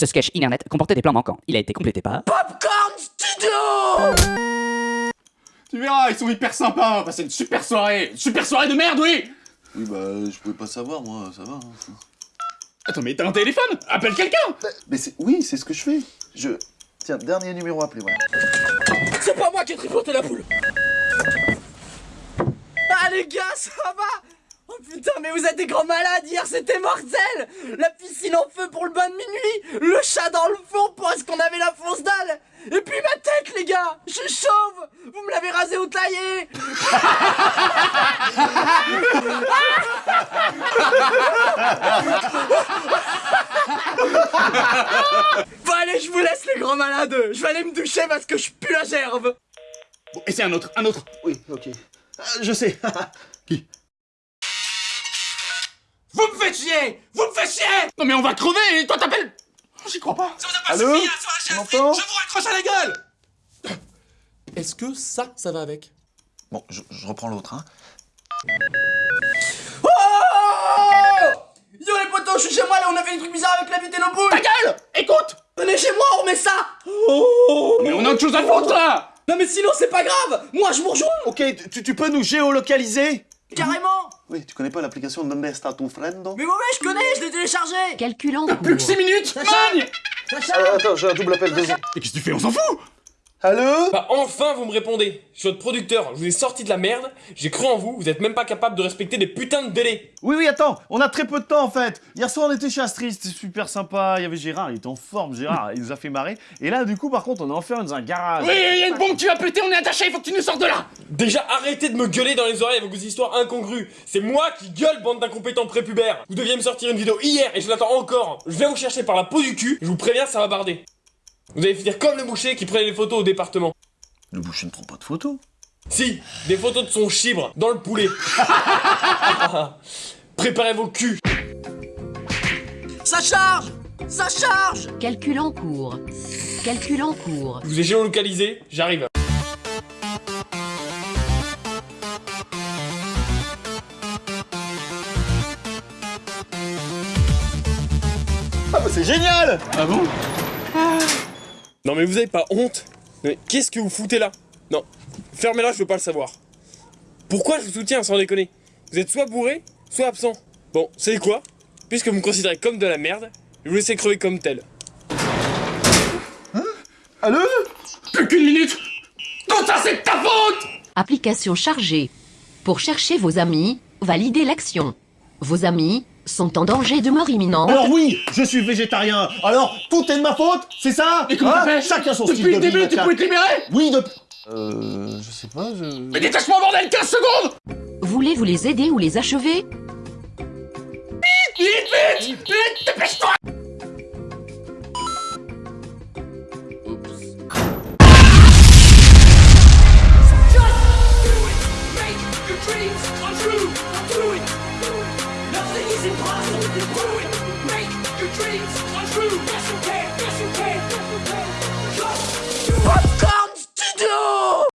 Ce sketch internet comportait des plans manquants. Il a été complété par... Popcorn Studio Tu verras, ils sont hyper sympas, on va passer une super soirée Une super soirée de merde, oui Oui, bah, je pouvais pas savoir, moi, ça va. hein. Attends, mais t'as un téléphone? Appelle quelqu'un Mais c'est... Oui, c'est ce que je fais. Je... Tiens, dernier numéro appelé, voilà. C'est pas moi qui ai tripoté la poule Ah les gars, ça va putain, mais vous êtes des grands malades, hier c'était mortel. La piscine en feu pour le bain de minuit Le chat dans le four parce qu'on avait la fausse dalle. Et puis ma tête les gars Je suis chauve. Vous me l'avez rasé ou taillé. Bon allez, je vous laisse les grands malades. Je vais aller me doucher parce que je pue la gerbe. Bon, et c'est un autre, un autre. Oui, ok. Ah, je sais. Vous me faites chier. Vous me faites chier. Non mais on va crever, et toi t'appelles J'y crois pas. Ça vous a pas Allô suffi, hein, m'entends Je vous raccroche à la gueule. Est-ce que ça, ça va avec? Bon, je, je reprends l'autre, hein. Oh! Yo les potos, je suis chez moi là, on a fait des trucs bizarres avec la vie et nos boules Ta gueule! Écoute! Venez chez moi, on remet ça. Oh! Mais on a autre chose à foutre là. Non mais sinon c'est pas grave. Moi je vous rejoins. Ok, tu, tu peux nous géolocaliser? Carrément. Oui, tu connais pas l'application Donde está tu friendo Mais ouais, ouais, je connais, je l'ai téléchargé. Calculant Plus que 6 minutes. Magne Euh, Attends, j'ai un double appel, deux Mais qu'est-ce que tu fais On s'en fout? Allô Bah enfin vous me répondez. Je suis votre producteur, je vous ai sorti de la merde, j'ai cru en vous, vous êtes même pas capable de respecter des putains de délais. Oui, oui, attends, on a très peu de temps en fait. Hier soir, on était chez Astrid, c'était super sympa. Il y avait Gérard, il était en forme, Gérard, il nous a fait marrer. Et là, du coup, par contre, on est enfermé dans un garage. Oui, il y a une bombe qui va péter, on est attaché, il faut que tu nous sortes de là. Déjà arrêtez de me gueuler dans les oreilles avec vos histoires incongrues. C'est moi qui gueule bande d'incompétents prépubères. Vous deviez me sortir une vidéo hier et je l'attends encore. Je vais vous chercher par la peau du cul, je vous préviens ça va barder Vous allez finir comme le boucher qui prenait les photos au département. Le boucher ne prend pas de photos. Si, des photos de son chibre, dans le poulet. Préparez vos culs. Ça charge! Ça charge! Calcul en cours. Calcul en cours. Je vous ai géolocalisé, j'arrive. Ah, bah c'est génial! Ah bon? Non mais vous avez pas honte Mais qu'est-ce que vous foutez là Non, fermez-la, je veux pas le savoir. Pourquoi je vous soutiens sans déconner Vous êtes soit bourré, soit absent. Bon, c'est quoi Puisque vous me considérez comme de la merde, je vous laisse crever comme tel. Allô Plus qu'une minute Tout ça c'est de ta faute Application chargée. Pour chercher vos amis, validez l'action. Vos amis sont en danger de mort imminente. Alors oui, je suis végétarien. Alors, tout est de ma faute, c'est ça Mais comment Hein fait Chacun son style Depuis le de début, tu pouvais te libérer Oui, depuis... Euh... Je sais pas, je... Mais détache-moi bordel 15 secondes Voulez-vous les aider ou les achever Vite, vite Vite, dépêche-toi true. What comes to do?